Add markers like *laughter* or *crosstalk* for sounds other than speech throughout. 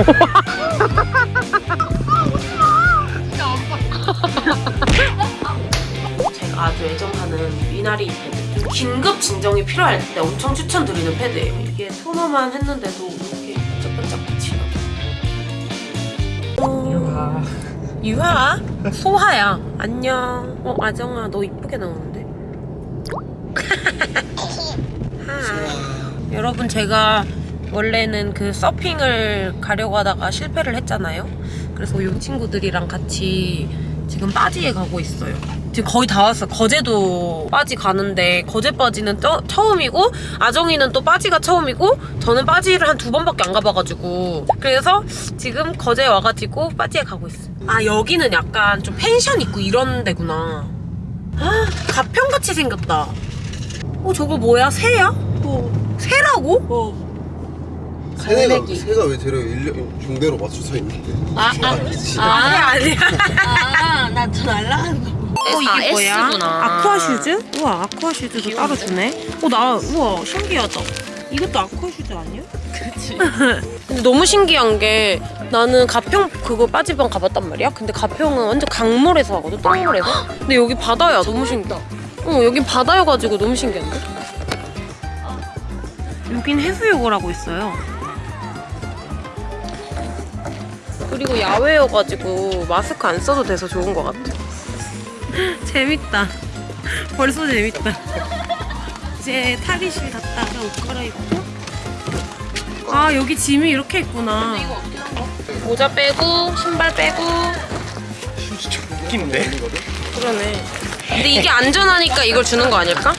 *laughs* 제가 아주 애정하는 미나리 패드. 좀 긴급 진정이 필요할 때 엄청 추천드리는 패드예요. 이게 토너만 했는데도 이렇게 반짝반짝 빛이 나. 유하 소하야 안녕 어 아정아 너 이쁘게 나오는데. *laughs* 여러분 제가 원래는 그 서핑을 가려고 하다가 실패를 했잖아요. 그래서 이 친구들이랑 같이 지금 빠지에 가고 있어요. 지금 거의 다 왔어. 거제도 빠지 가는데 거제 빠지는 또, 처음이고 아정이는 또 빠지가 처음이고 저는 빠지를 한 두 번밖에 안 가봐가지고 그래서 지금 거제에 와가지고 빠지에 가고 있어요. 아 여기는 약간 좀 펜션 있고 이런 데구나. 아 가평같이 생겼다. 어 저거 뭐야? 새야? 어. 새라고? 어 새가 갈매기. 새가 왜 저래 일렬 종대로 맞춰서 있는데? 아, 아, 아니지. 아니야 아니야 아나저 날라가는 거. 어 이게 뭐야? 새구나. aqua shoes? 우와 aqua shoes도 따로 주네 어나 우와 신기하다 이것도 aqua shoes 아니야? 그치. *laughs* 근데 너무 신기한 게 나는 가평 그거 빠지방 가봤단 말이야 근데 가평은 완전 강물에서 하거든 똥물에서 근데 여기 바다야 너무 신기하다 어 여긴 바다여가지고 너무 신기한데 여긴 해수욕을 하고 있어요 그리고 야외여가지고 마스크 안 써도 돼서 좋은 것 같아 *laughs* 재밌다 벌써 재밌다 이제 탈의실 갔다가 옷 갈아입고 아 여기 짐이 이렇게 있구나 모자 빼고 신발 빼고 웃긴데? 그러네 근데 이게 안전하니까 이걸 주는 거 아닐까?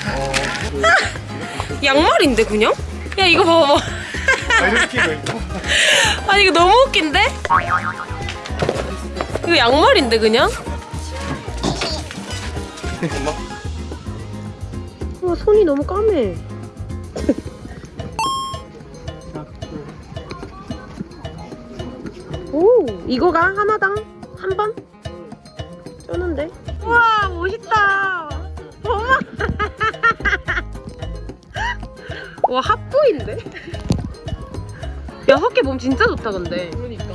*laughs* 양말인데 그냥? 야 이거 봐봐? *laughs* 아니 이거 너무 웃긴데? 이거 양말인데 그냥? 와 손이 너무 까매 *laughs* 오 이거가 하나당 한 번? 쩌는데 우와 멋있다 *laughs* 와 핫보인데? 여섯 개몸 진짜 좋다 근데 그러니까.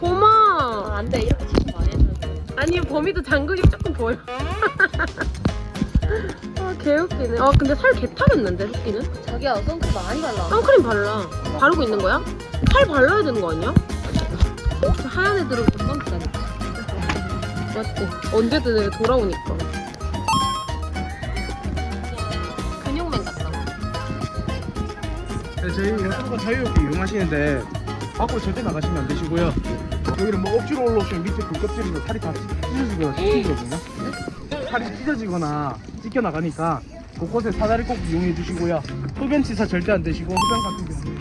봄아 안돼 이렇게 치고 많이 해주는데. 아니 범이도 장근이 조금 보여 *laughs* 아 개웃기네 아 근데 살 개타겠는데 흑기는? 자기야 선크림 많이 발라. 선크림 발라 바르고 있는 거야? 살 발라야 되는 거 아니야? 저 하얀 애들은 못 넘기다니까 맞지? 언제든 돌아오니까 네, 저희 여러분 자유롭게 이용하시는데 밖으로 절대 나가시면 안 되시고요. 여기는 뭐 억지로 올라오시면 밑에 굴껍질이나 살이 다 찢어지거나 찢어지거든요. 살이 찢어지거나 찢겨 나가니까 곳곳에 사다리 꼭 이용해 주시고요. 흡연치사 절대 안 되시고 흡연 같은 경우는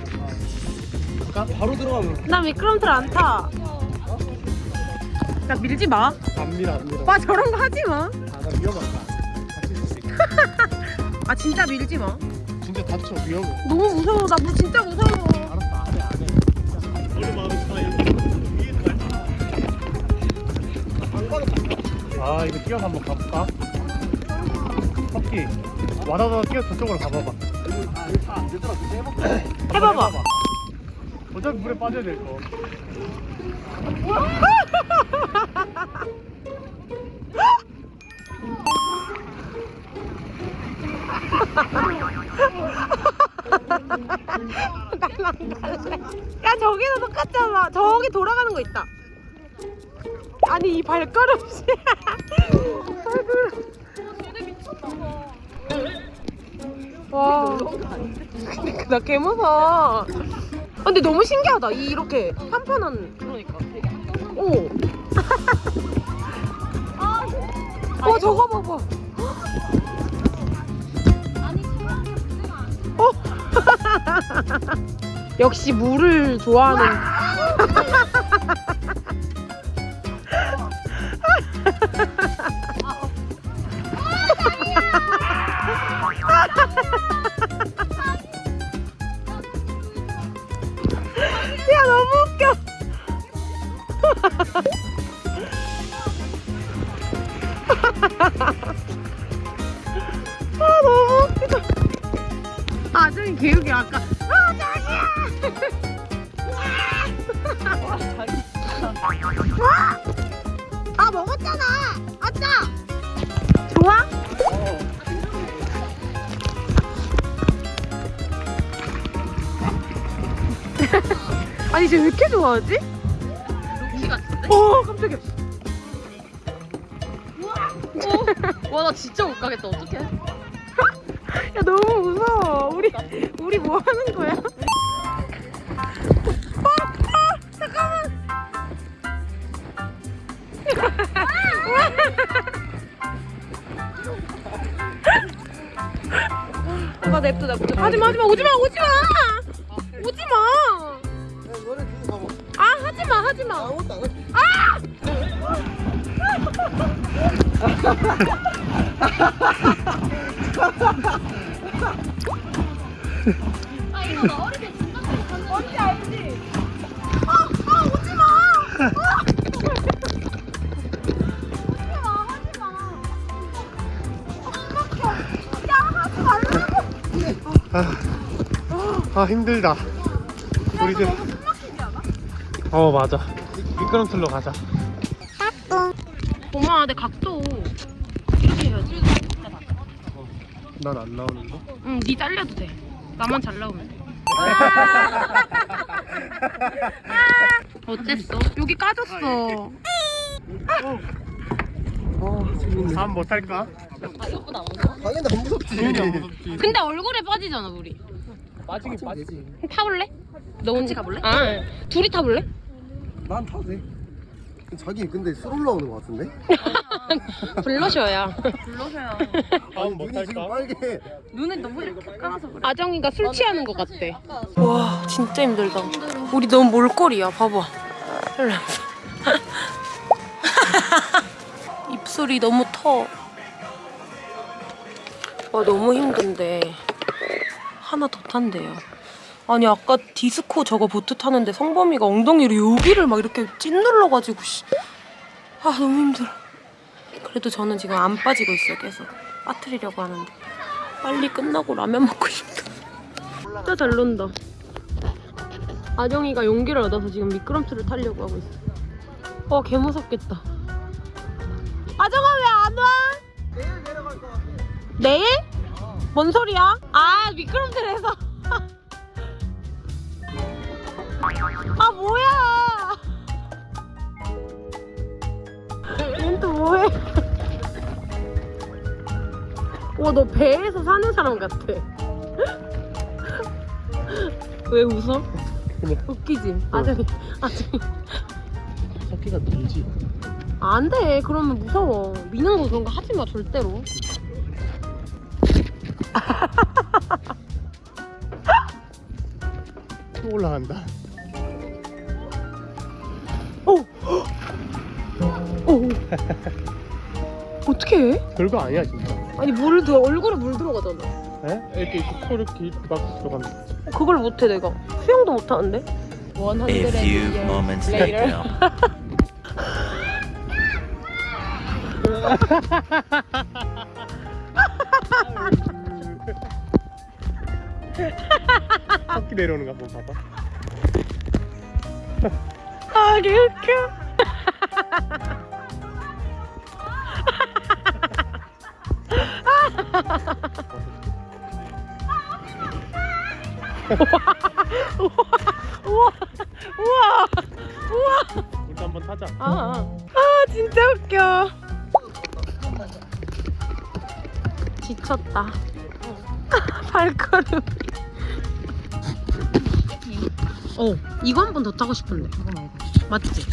아, 바로 들어가면 나 미끄럼틀 안 타. 나 밀지 마. 압니다, 압니다. 와 저런 거 하지 마. 아, 나 위험하다. *laughs* 아 진짜 밀지 마. 진짜 다쳐 위험해. 너무 무서워. 나뭐 진짜 무서워. 알았어, 안 해, 안 해. 원래 마음이 아 이거 뛰어서 한번 가볼까? 토끼 와다다 뛰어 저쪽으로 가봐봐 해봐봐. 어차피 물에 빠져야 될 거. *laughs* 야 저기도 똑같잖아. 저기 돌아가는 거 있다. 아니 이 발걸음이. *laughs* 와. 나개 무서워. 아, 근데 너무 신기하다. 이 이렇게 판판한. 그러니까. 오. *laughs* 어 저거 봐봐. 어. *laughs* 역시 물을 좋아하는. *laughs* 좋아하지? 럭키 같은데? 오 깜짝이야. 와 나 진짜 못 가겠다. 어떡해? *laughs* 야 너무 무서워. 우리 우리 뭐 하는 거야? 어, 어, 잠깐만. 오빠 냅둬 냅둬. 하지마 하지마 오지마 오지마. 아 하지마. 하지 마 아무것도 안 해. 아! 이거 나 어릴 때 진짜 생각하는 뭔지 알지? 아, 아 오지 마. 아! 오지 마 하지마. 아 힘들다. 우리들 어 맞아 미끄럼틀로 가자 고마워 내 각도 이렇게 해야지 난 안 나오는데 응니 잘려도 돼 나만 잘 나오면 돼 어땠어? 여기 까졌어 다음 못할까? 아안 무서워? 당연히 안 무섭지. 당연히 안 무섭지 근데 얼굴에 빠지잖아 우리 빠지긴 빠지지 타볼래? 너 같이 가볼래? 아 둘이 타볼래? 난 타도 돼. 자기 근데 술 올라오는 것 같은데? 블러셔야 불러셔요 다음 눈이 지금? 빨개. 눈에 너무 이렇게 까서 그래 아정이가 술 취하는 것 같대 와 진짜 힘들다 우리 너무 몰골이야 봐봐 *laughs* 입술이 너무 터. 와 너무 힘든데 하나 더 탄대요. 아니 아까 디스코 저거 보트 타는데 성범이가 엉덩이로 여기를 막 이렇게 찐눌러가지고 씨. 아 너무 힘들어. 그래도 저는 지금 안 빠지고 있어요 계속 빠뜨리려고 하는데 빨리 끝나고 라면 먹고 싶다. 진짜 잘 논다. 아정이가 용기를 얻어서 지금 미끄럼틀을 타려고 하고 있어. 어, 개 무섭겠다. 아정아 왜 안 와? 내일 내려갈 것 같아. 내일? 뭔 소리야? 아 미끄럼틀에서. 아 뭐야? 얘는 또 뭐해? 와너 배에서 사는 사람 같아. 왜 웃어? 웃기지? 아정이 아정이. 커피가 들지 안 돼. 그러면 무서워. 미는 거 그런 거 하지 마, 절대로. 또 올라간다 오! *laughs* 어떻게 해? 별거 아니야 진짜 아니, 물 들어, 얼굴에 물 들어가잖아. 에? 이렇게 이렇게 코 이렇게 이렇게 막 들어가면 그걸 못해, 내가. 수영도 못하는데? A few moments later. *laughs* 바퀴 내려오는 거 한번 봐봐 아, 개 웃겨. 우와, 우와, 우와. 우리도 한번 타자 아, 아 진짜 웃겨. 지쳤다. *laughs* 발걸음. 어, 이거 한 번 더 타고 싶은데. 맞지?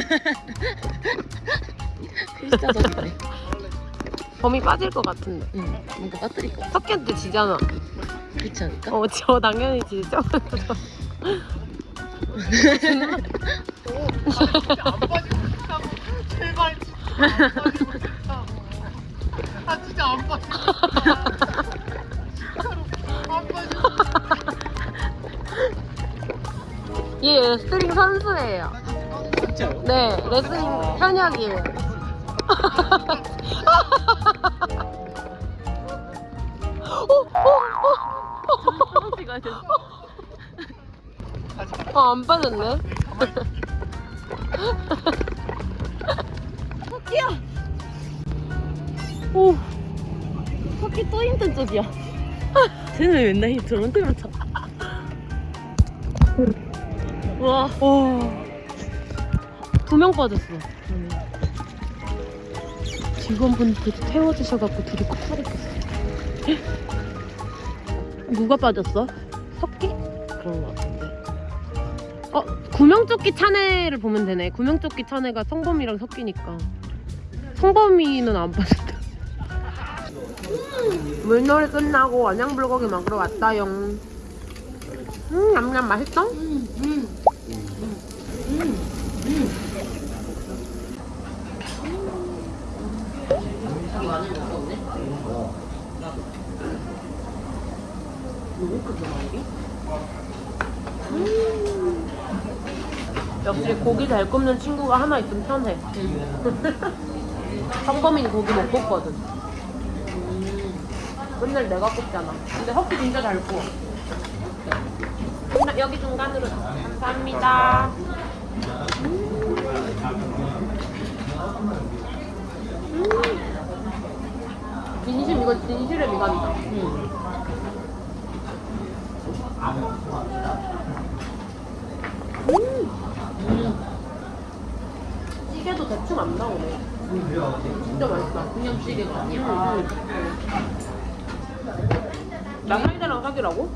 *laughs* 진짜 저기네 범이 빠질 것 같은데. 응 뭔가 빠뜨릴 거 석현도 지잖아. 그렇지 않을까? 어, 저 당연히 지죠. 아 진짜 안 빠져 *laughs* 얘 레슬링 선수예요. 진짜요? 네, 레슬링 현역이에요. *laughs* 어, 안 빠졌네. 오. 토끼 또 힘든 쪽이야. 쟤는 왜 맨날 저런 데만 타? 와. 두 명 빠졌어. 직원분들 태워주셔갖고 둘이 꼭 살았겠어. 누가 빠졌어? 석기? 그런 거 같은데. 어, 구명조끼 차내를 보면 되네. 구명조끼 차내가 성범이랑 섞이니까. 성범이는 안 빠졌다. 물놀이 끝나고 원양불고기 먹으러 왔다요. 음, 냠냠 맛있어? 역시 고기 잘 굽는 친구가 하나 있으면 편해. *laughs* 성범이는 고기 못 굽거든. 맨날 내가 굽잖아. 근데 헛기 진짜 잘 구워. 나- 여기 중간으로 감사합니다. 음. 진심 이거 진실의 미간이다. 찌개도 대충 안 나오네. 진짜 맛있다. 그냥 찌개가 아니야. 응, 응. 나 사이다랑 사귀라고?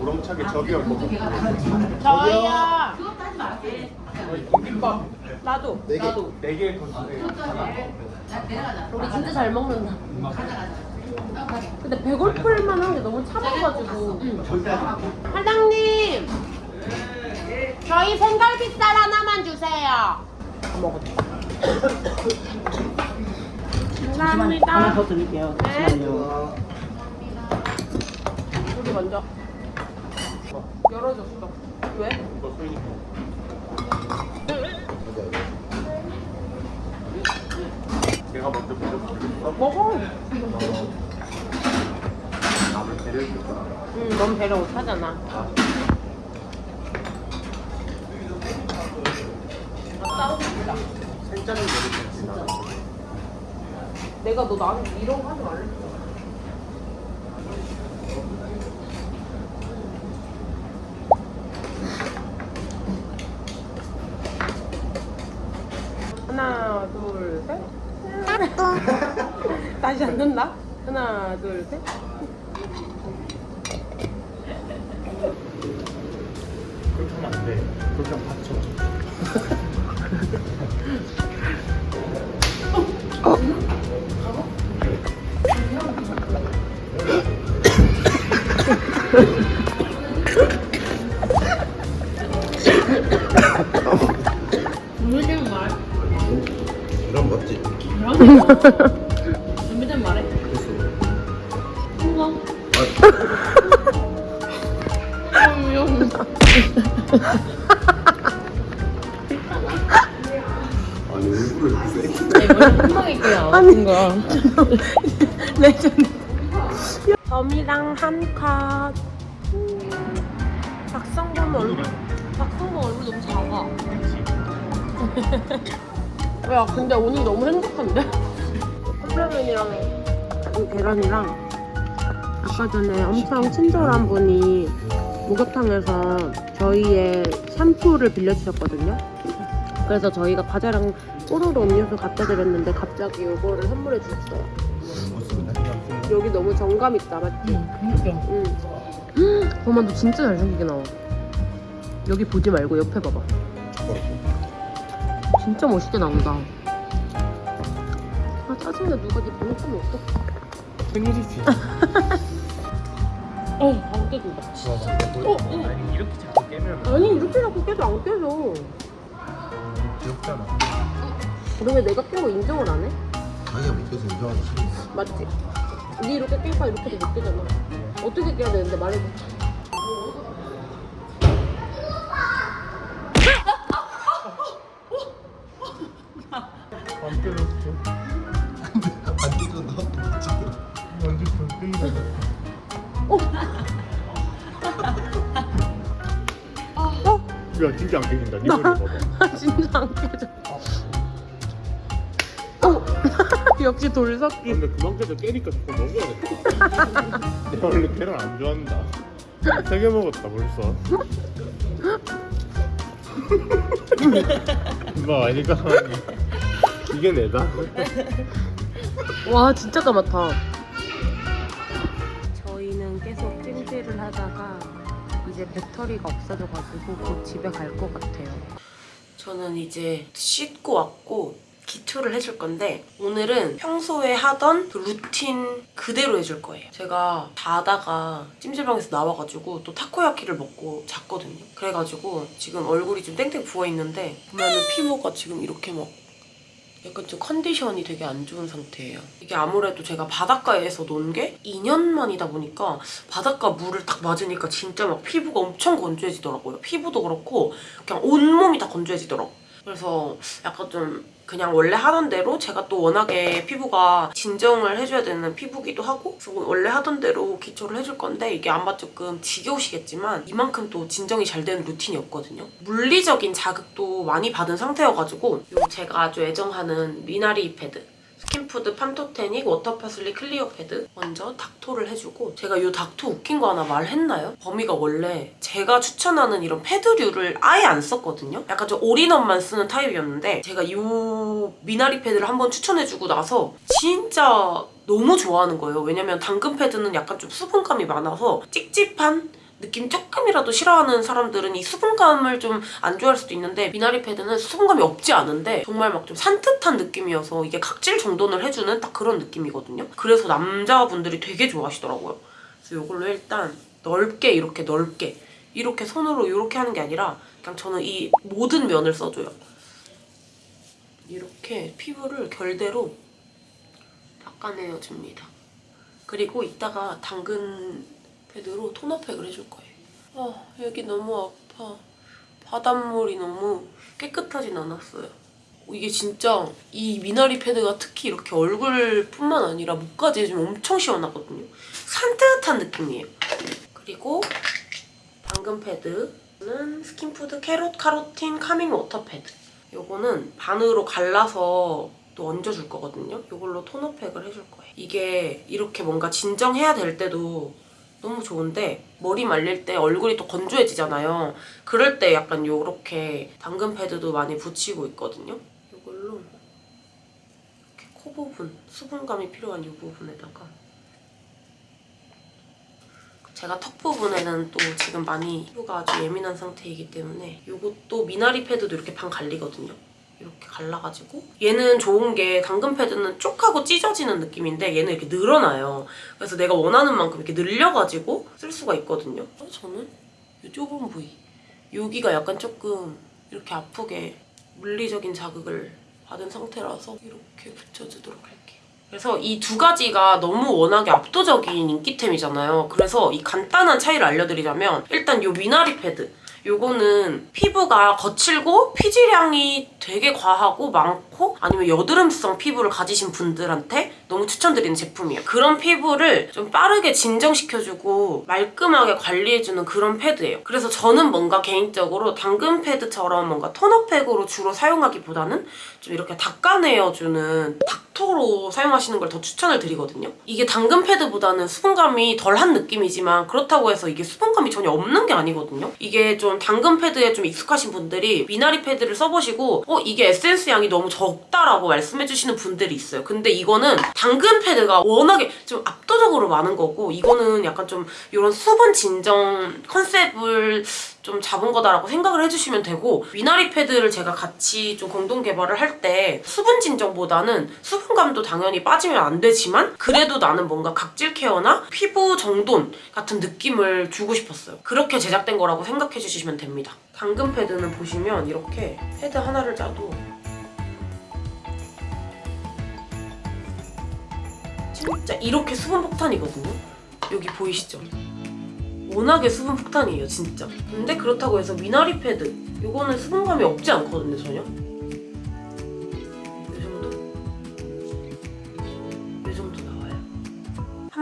우렁차게 저기 올 거고. 저희야. 나도. 네 개. 나도. 네개 건데 우리 진짜 잘 먹는다. 근데 배고플 만 한 게 너무 차가워가지고. 사장님, 저희 생갈비살 하나만 주세요. 먹었다. 감사합니다. 하나 더 드릴게요. 잠시만요. 우리 먼저. 열어줬어. 왜? 내가 먼저 보여줄게. 먹어. 나를 배려해줄 거야. 응, 넌 배려 못하잖아. 싸우고 싶다. 생짜는 배려했지 나. 내가 너 나한테 이런 거 하지 말랬어. 하나, 둘, 셋. 된다. 하나, 둘, 셋. 그렇게 하면 안 돼. 그렇게 하면 다쳐. 준비된 말. 그럼 맞지? 준비된 아니 그냥 아픈 거야. *laughs* 레전드. 점이랑 한 컷. 박성범 얼굴, 박성범 얼굴 너무 작아. *laughs* 야, 근데 오늘 너무 행복한데? 컵라면이랑 이 계란이랑 아까 전에 엄청 친절한 분이 목욕탕에서 저희의 샴푸를 빌려주셨거든요. 그래서 저희가 과자랑 뽀로로 음료수 갖다 드렸는데 갑자기 이거를 선물해 주셨어요. 여기 너무 정감 있다, 맞지? 그니까. 응. 어머, 너 진짜 잘생기게 나와. 여기 보지 말고 옆에 봐봐. 진짜 멋있게 나온다. 아, 짜증나. 누가 네 끄면 어떡해. 생일이지 *laughs* 어, 안 깨진다. 어, 어. 아니 이렇게 자꾸 깨면 아니, 이렇게 자꾸 깨도 안 깨져. 귀엽잖아 그러면 내가 깬거 인정을 안 해? 자기가 못해서 인정하지. 맞지? 네 이렇게 깨니까 이렇게도 못 깨잖아. 어떻게 깨야 되는데 말해줘. 진짜 안 깨진다 니 머리 봐봐 *laughs* 진짜 안 깨져. 오! *laughs* 역시 돌석기. 근데 그만 깨져 깨니까 자꾸 먹어야 돼 내가 원래 계란 안 좋아한다 세 개 먹었다 벌써 *laughs* 뭐 아니까 이게 내다 와, 진짜 까맣다. 저희는 계속 찜질을 하다가 이제 배터리가 없어져가지고 곧 집에 갈 것 같아요. 저는 이제 씻고 왔고 기초를 해줄 건데 오늘은 평소에 하던 그 루틴 그대로 해줄 거예요. 제가 자다가 찜질방에서 나와가지고 또 타코야키를 먹고 잤거든요. 그래가지고 지금 얼굴이 좀 땡땡 부어있는데 보면은 피부가 지금 이렇게 막 약간 좀 컨디션이 되게 안 좋은 상태예요. 이게 아무래도 제가 바닷가에서 논 게 2년 만이다 보니까 바닷가 물을 딱 맞으니까 진짜 막 피부가 엄청 건조해지더라고요. 피부도 그렇고 그냥 온몸이 다 건조해지더라고요. 그래서 약간 좀 그냥 원래 하던 대로 제가 또 워낙에 피부가 진정을 해줘야 되는 피부기도 하고 그래서 원래 하던 대로 기초를 해줄 건데 이게 아마 조금 지겨우시겠지만 이만큼 또 진정이 잘 되는 루틴이었거든요. 물리적인 자극도 많이 받은 상태여가지고 요 제가 아주 애정하는 미나리 패드 스킨푸드 Pantothenic Water Parsley Clear Pad 먼저 닦토를 해주고 제가 이 닦토 웃긴 거 하나 말했나요? 범이가 원래 제가 추천하는 이런 패드류를 아예 안 썼거든요? 약간 좀 all-in-one만 쓰는 타입이었는데 제가 이 미나리 패드를 한번 추천해주고 나서 진짜 너무 좋아하는 거예요. 왜냐면 당근 패드는 약간 좀 수분감이 많아서 찝찝한 느낌 조금이라도 싫어하는 사람들은 이 수분감을 좀 안 좋아할 수도 있는데 미나리 패드는 수분감이 없지 않은데 정말 막 좀 산뜻한 느낌이어서 이게 각질 정돈을 해주는 딱 그런 느낌이거든요. 그래서 남자분들이 되게 좋아하시더라고요. 그래서 이걸로 일단 넓게 이렇게 넓게 이렇게 손으로 이렇게 하는 게 아니라 그냥 저는 이 모든 면을 써줘요. 이렇게 피부를 결대로 닦아내어줍니다. 그리고 이따가 당근 패드로 토너팩을 해줄 거예요. 아 여기 너무 아파. 바닷물이 너무 깨끗하진 않았어요. 이게 진짜 이 미나리 패드가 특히 이렇게 얼굴뿐만 아니라 목까지 해주면 엄청 시원하거든요. 산뜻한 느낌이에요. 그리고 당근 패드는 스킨푸드 Carrot Carotene Calming Water Pad. 요거는 반으로 갈라서 또 얹어줄 거거든요. 이걸로 토너팩을 해줄 거예요. 이게 이렇게 뭔가 진정해야 될 때도 너무 좋은데 머리 말릴 때 얼굴이 또 건조해지잖아요. 그럴 때 약간 요렇게 당근 패드도 많이 붙이고 있거든요. 이걸로 이렇게 코 부분, 수분감이 필요한 이 부분에다가 제가 턱 부분에는 또 지금 많이 피부가 아주 예민한 상태이기 때문에 이것도 미나리 패드도 이렇게 반 갈리거든요. 이렇게 갈라가지고 얘는 좋은 게 당근 패드는 쪽 하고 찢어지는 느낌인데 얘는 이렇게 늘어나요. 그래서 내가 원하는 만큼 이렇게 늘려가지고 쓸 수가 있거든요. 어, 저는 이 좁은 부위 여기가 약간 조금 이렇게 아프게 물리적인 자극을 받은 상태라서 이렇게 붙여주도록 할게요. 그래서 이 두 가지가 너무 워낙에 압도적인 인기템이잖아요. 그래서 이 간단한 차이를 알려드리자면 일단 이 미나리 패드 요거는 피부가 거칠고 피지량이 되게 과하고 많고 아니면 여드름성 피부를 가지신 분들한테 너무 추천드리는 제품이에요. 그런 피부를 좀 빠르게 진정시켜주고 말끔하게 관리해주는 그런 패드예요. 그래서 저는 뭔가 개인적으로 당근 패드처럼 뭔가 토너팩으로 주로 사용하기보다는 좀 이렇게 닦아내어주는 닥토로 사용하시는 걸 더 추천을 드리거든요. 이게 당근 패드보다는 수분감이 덜한 느낌이지만 그렇다고 해서 이게 수분감이 전혀 없는 게 아니거든요. 이게 좀 당근 패드에 좀 익숙하신 분들이 미나리 패드를 써보시고 어 이게 에센스 양이 너무 적 다라고 말씀해주시는 분들이 있어요. 근데 이거는 당근 패드가 워낙에 좀 압도적으로 많은 거고 이거는 약간 좀 이런 수분 진정 컨셉을 좀 잡은 거다라고 생각을 해주시면 되고 미나리 패드를 제가 같이 좀 공동 개발을 할 때 수분 진정보다는 수분감도 당연히 빠지면 안 되지만 그래도 나는 뭔가 각질 케어나 피부 정돈 같은 느낌을 주고 싶었어요. 그렇게 제작된 거라고 생각해 주시면 됩니다. 당근 패드는 보시면 이렇게 패드 하나를 짜도 진짜 이렇게 수분 폭탄이거든요. 여기 보이시죠? 워낙에 수분 폭탄이에요, 진짜. 근데 그렇다고 해서 미나리 패드 이거는 수분감이 없지 않거든요, 전혀.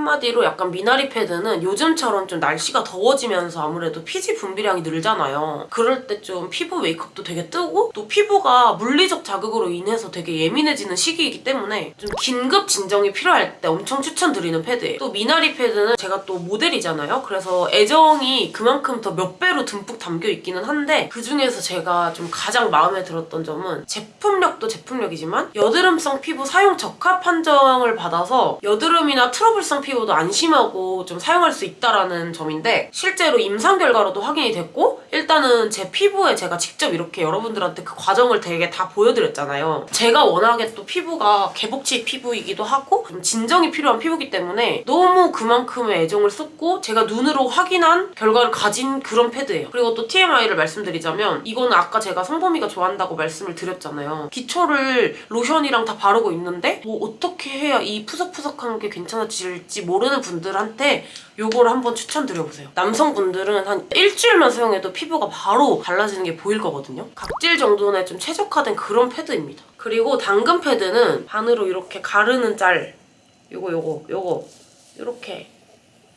한 한마디로 약간 미나리 패드는 요즘처럼 좀 날씨가 더워지면서 아무래도 피지 분비량이 늘잖아요. 그럴 때 좀 피부 메이크업도 되게 뜨고 또 피부가 물리적 자극으로 인해서 되게 예민해지는 시기이기 때문에 좀 긴급 진정이 필요할 때 엄청 추천드리는 패드예요. 또 미나리 패드는 제가 또 모델이잖아요. 그래서 애정이 그만큼 더 몇 배로 듬뿍 담겨 있기는 한데 그중에서 제가 좀 가장 마음에 들었던 점은 제품력도 제품력이지만 여드름성 피부 사용 적합 판정을 받아서 여드름이나 트러블성 피부 도 안심하고 좀 사용할 수 있다라는 점인데 실제로 임상 결과로도 확인이 됐고 일단은 제 피부에 제가 직접 이렇게 여러분들한테 그 과정을 되게 다 보여드렸잖아요. 제가 워낙에 또 피부가 개복치 피부이기도 하고 좀 진정이 필요한 피부기 때문에 너무 그만큼의 애정을 쏟고 제가 눈으로 확인한 결과를 가진 그런 패드예요. 그리고 또 TMI를 말씀드리자면 이거는 아까 제가 성범이가 좋아한다고 말씀을 드렸잖아요. 기초를 로션이랑 다 바르고 있는데 뭐 어떻게 해야 이 푸석푸석한 게 괜찮아질지 모르는 분들한테 요거를 한번 추천드려보세요. 남성분들은 한 일주일만 사용해도 피부가 바로 달라지는 게 보일 거거든요. 각질 정도에 좀 최적화된 그런 패드입니다. 그리고 당근 패드는 반으로 이렇게 가르는 짤 요거 요거 요거 요렇게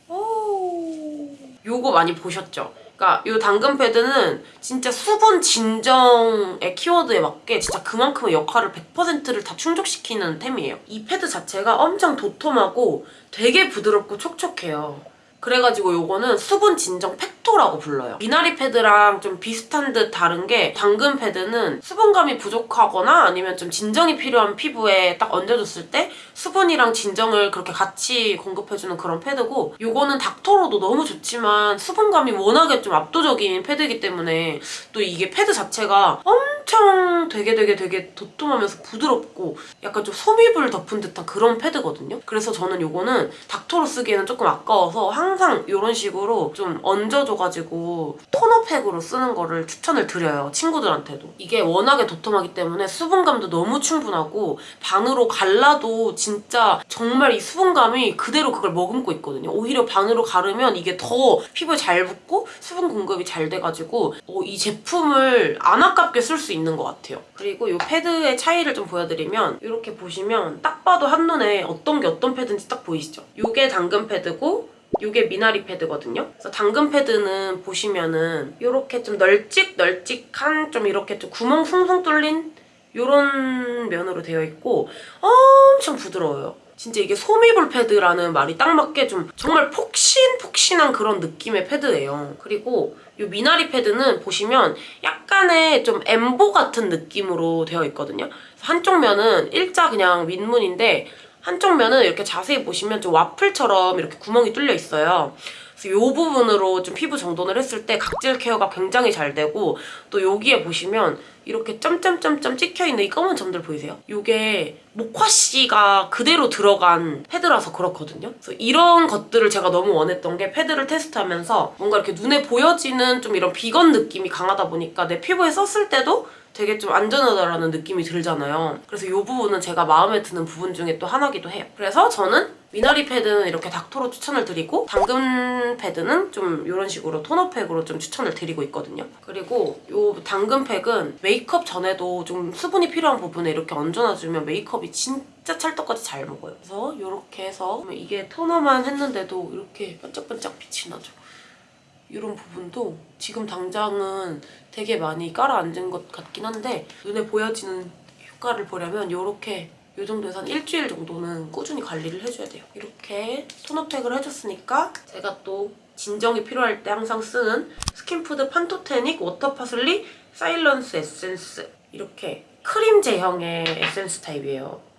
오 요거 많이 보셨죠? 그러니까 요 당근 패드는 진짜 수분 진정의 키워드에 맞게 진짜 그만큼의 역할을 100%를 다 충족시키는 템이에요. 이 패드 자체가 엄청 도톰하고 되게 부드럽고 촉촉해요. 그래가지고 요거는 수분 진정 팩토라고 불러요. 미나리 패드랑 좀 비슷한 듯 다른 게 당근 패드는 수분감이 부족하거나 아니면 좀 진정이 필요한 피부에 딱 얹어줬을 때 수분이랑 진정을 그렇게 같이 공급해주는 그런 패드고 요거는 닥터로도 너무 좋지만 수분감이 워낙에 좀 압도적인 패드이기 때문에 또 이게 패드 자체가 엄청 되게 되게 되게 도톰하면서 부드럽고 약간 좀 솜입을 덮은 듯한 그런 패드거든요. 그래서 저는 요거는 닥터로 쓰기에는 조금 아까워서 항상 이런 식으로 좀 얹어줘가지고 토너팩으로 쓰는 거를 추천을 드려요. 친구들한테도. 이게 워낙에 도톰하기 때문에 수분감도 너무 충분하고 반으로 갈라도 진짜 정말 이 수분감이 그대로 그걸 머금고 있거든요. 오히려 반으로 가르면 이게 더 피부에 잘 붙고 수분 공급이 잘 돼가지고 어, 이 제품을 안 아깝게 쓸 수 있는 것 같아요. 그리고 이 패드의 차이를 좀 보여드리면 이렇게 보시면 딱 봐도 한눈에 어떤 게 어떤 패드인지 딱 보이시죠? 이게 당근 패드고 이게 미나리 패드거든요. 그래서 당근 패드는 보시면은 이렇게 좀 널찍널찍한 좀 이렇게 좀 구멍 숭숭 뚫린 이런 면으로 되어 있고 엄청 부드러워요. 진짜 이게 소미볼 패드라는 말이 딱 맞게 좀 정말 폭신폭신한 그런 느낌의 패드예요. 그리고 이 미나리 패드는 보시면 약간의 좀 엠보 같은 느낌으로 되어 있거든요. 한쪽 면은 일자 그냥 윗문인데 한쪽 면은 이렇게 자세히 보시면 좀 와플처럼 이렇게 구멍이 뚫려 있어요. 그래서 이 부분으로 좀 피부 정돈을 했을 때 각질 케어가 굉장히 잘 되고 또 여기에 보시면 이렇게 점점점점 찍혀있는 이 검은 점들 보이세요? 이게 목화씨가 그대로 들어간 패드라서 그렇거든요. 그래서 이런 것들을 제가 너무 원했던 게 패드를 테스트하면서 뭔가 이렇게 눈에 보여지는 좀 이런 비건 느낌이 강하다 보니까 내 피부에 썼을 때도 되게 좀 안전하다라는 느낌이 들잖아요. 그래서 이 부분은 제가 마음에 드는 부분 중에 또 하나기도 해요. 그래서 저는 미나리 패드는 이렇게 닦토로 추천을 드리고 당근 패드는 좀 이런 식으로 토너팩으로 좀 추천을 드리고 있거든요. 그리고 이 당근 팩은 메이크업 전에도 좀 수분이 필요한 부분에 이렇게 얹어놔주면 메이크업이 진짜 찰떡같이 잘 먹어요. 그래서 이렇게 해서 이게 토너만 했는데도 이렇게 반짝반짝 빛이 나죠. 이런 부분도 지금 당장은 되게 많이 깔아앉은 것 같긴 한데 눈에 보여지는 효과를 보려면 이렇게 이 정도에서 한 일주일 정도는 꾸준히 관리를 해줘야 돼요. 이렇게 토너팩을 해줬으니까 제가 또 진정이 필요할 때 항상 쓰는 스킨푸드 Pantothenic Water Parsley Silence Essence 이렇게 크림 제형의 에센스 타입이에요.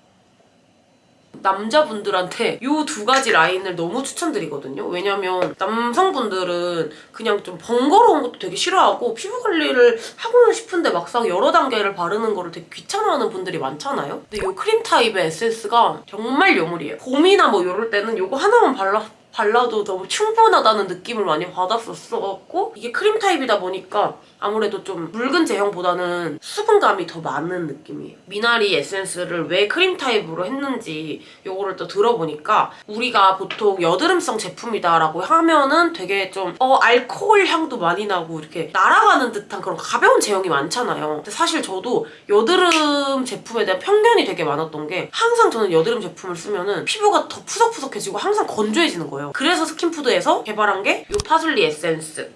남자분들한테 이 두 가지 라인을 너무 추천드리거든요. 왜냐면 남성분들은 그냥 좀 번거로운 것도 되게 싫어하고 피부 관리를 하고는 싶은데 막상 여러 단계를 바르는 거를 되게 귀찮아하는 분들이 많잖아요. 근데 이 크림 타입의 에센스가 정말 요물이에요. 봄이나 뭐 이럴 때는 이거 하나만 발라 발라도 너무 충분하다는 느낌을 많이 받았었어갖고 이게 크림 타입이다 보니까 아무래도 좀 묽은 제형보다는 수분감이 더 많은 느낌이에요. 미나리 에센스를 왜 크림 타입으로 했는지 요거를 또 들어보니까 우리가 보통 여드름성 제품이다라고 하면은 되게 좀 어, 알코올 향도 많이 나고 이렇게 날아가는 듯한 그런 가벼운 제형이 많잖아요. 근데 사실 저도 여드름 제품에 대한 편견이 되게 많았던 게 항상 저는 여드름 제품을 쓰면은 피부가 더 푸석푸석해지고 항상 건조해지는 거예요. 그래서 스킨푸드에서 개발한 게 이 파슬리 에센스.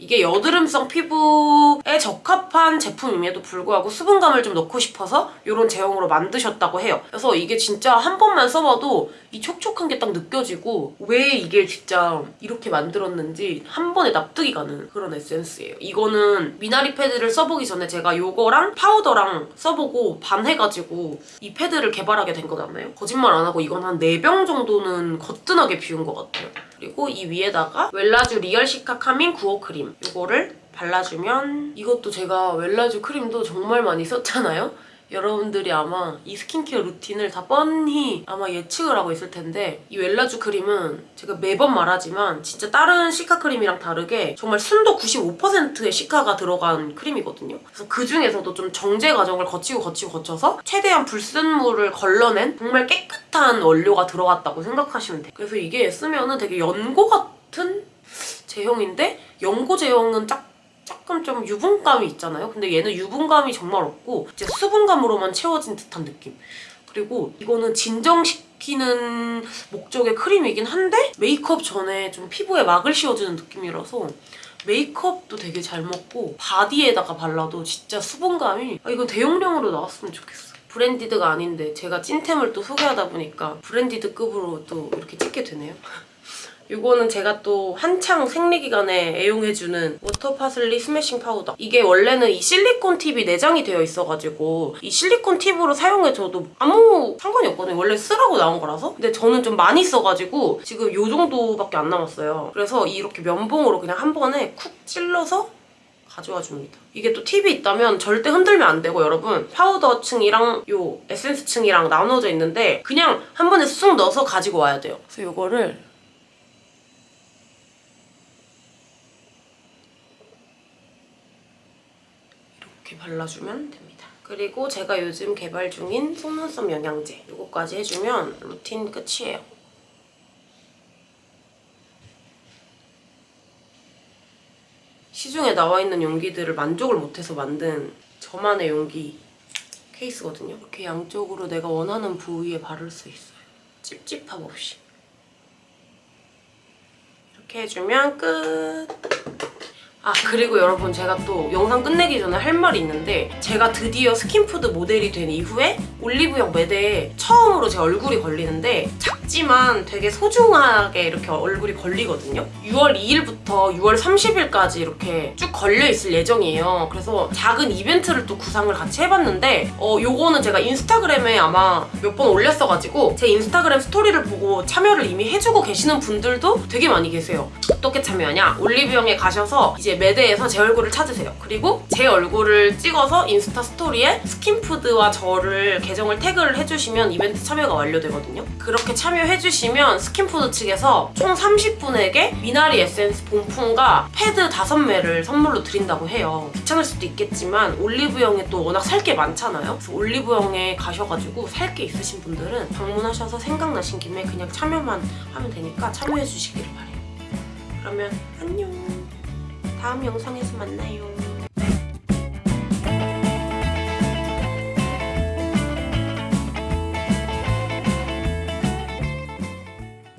이게 여드름성 피부에 적합한 제품임에도 불구하고 수분감을 좀 넣고 싶어서 이런 제형으로 만드셨다고 해요. 그래서 이게 진짜 한 번만 써봐도 이 촉촉한 게 딱 느껴지고 왜 이게 진짜 이렇게 만들었는지 한 번에 납득이 가는 그런 에센스예요. 이거는 미나리 패드를 써보기 전에 제가 이거랑 파우더랑 써보고 반해가지고 이 패드를 개발하게 된 거잖아요. 거짓말 안 하고 이건 한 4병 정도는 거뜬하게 비운 것 같아요. 그리고 이 위에다가 웰라쥬 Real Cica Calming 구오 Cream 이거를 발라주면 이것도 제가 웰라쥬 크림도 정말 많이 썼잖아요? 여러분들이 아마 이 스킨케어 루틴을 다 뻔히 아마 예측을 하고 있을 텐데 이 웰라쥬 크림은 제가 매번 말하지만 진짜 다른 cica 크림이랑 다르게 정말 순도 95%의 cica가 들어간 크림이거든요. 그래서 그 중에서도 좀 정제 과정을 거치고 거치고 거쳐서 최대한 불순물을 걸러낸 정말 깨끗한 원료가 들어갔다고 생각하시면 돼요. 그래서 이게 쓰면은 되게 연고 같은 제형인데 연고 제형은 살짝 조금 좀 유분감이 있잖아요. 근데 얘는 유분감이 정말 없고 이제 수분감으로만 채워진 듯한 느낌. 그리고 이거는 진정시키는 목적의 크림이긴 한데 메이크업 전에 좀 피부에 막을 씌워주는 느낌이라서 메이크업도 되게 잘 먹고 바디에다가 발라도 진짜 수분감이 아, 이건 대용량으로 나왔으면 좋겠어. branded가 아닌데 제가 찐템을 또 소개하다 보니까 branded급으로 또 이렇게 찍게 되네요. *laughs* 이거는 제가 또 한창 생리기간에 애용해주는 워터 파슬리 스매싱 파우더. 이게 원래는 이 실리콘 팁이 내장이 되어 있어가지고 이 실리콘 팁으로 사용해줘도 아무 상관이 없거든요. 원래 쓰라고 나온 거라서. 근데 저는 좀 많이 써가지고 지금 이 정도밖에 안 남았어요. 그래서 이렇게 면봉으로 그냥 한 번에 쿡 찔러서 가져와 줍니다. 이게 또 팁이 있다면 절대 흔들면 안 되고 여러분 파우더 층이랑 요 에센스 층이랑 나눠져 있는데 그냥 한 번에 쑥 넣어서 가지고 와야 돼요. 그래서 이거를 이렇게 발라주면 됩니다. 그리고 제가 요즘 개발 중인 속눈썹 영양제 이거까지 해주면 루틴 끝이에요. 시중에 나와 있는 용기들을 만족을 못해서 만든 저만의 용기 케이스거든요. 이렇게 양쪽으로 내가 원하는 부위에 바를 수 있어요. 찝찝함 없이. 이렇게 해주면 끝! 아 그리고 여러분 제가 또 영상 끝내기 전에 할 말이 있는데 제가 드디어 스킨푸드 모델이 된 이후에 올리브영 매대에 처음으로 제 얼굴이 걸리는데 작지만 되게 소중하게 이렇게 얼굴이 걸리거든요. 6월 2일부터 6월 30일까지 이렇게 쭉 걸려있을 예정이에요. 그래서 작은 이벤트를 또 구상을 같이 해봤는데 어 요거는 제가 인스타그램에 아마 몇 번 올렸어가지고 제 인스타그램 스토리를 보고 참여를 이미 해주고 계시는 분들도 되게 많이 계세요. 어떻게 참여하냐? 올리브영에 가셔서 이제 매대에서 제 얼굴을 찾으세요. 그리고 제 얼굴을 찍어서 인스타 스토리에 스킨푸드와 저를 계정을 태그를 해주시면 이벤트 참여가 완료되거든요. 그렇게 참여해주시면 스킨푸드 측에서 총 30분에게 미나리 에센스 본품과 패드 5매를 선물로 드린다고 해요. 귀찮을 수도 있겠지만 올리브영에 또 워낙 살 게 많잖아요. 그래서 올리브영에 가셔가지고 살 게 있으신 분들은 방문하셔서 생각나신 김에 그냥 참여만 하면 되니까 참여해주시기를 바래요. 그러면 안녕. 다음 영상에서 만나요. 네.